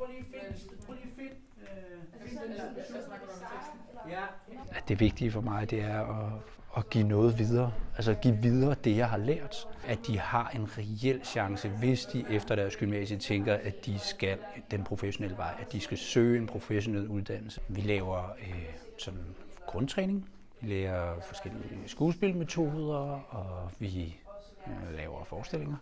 prøv lige at finde, prøv lige at finde, øh, den om teksten? Ja, at det vigtige for mig, det er at, at give noget videre. Altså give videre det, jeg har lært. At de har en reel chance, hvis de efter deres gymnasie tænker, at de skal den professionelle vej, at de skal søge en professionel uddannelse. Vi laver øh, sådan grundtræning. Vi lærer forskellige skuespilmetoder, og vi øh, laver forestillinger.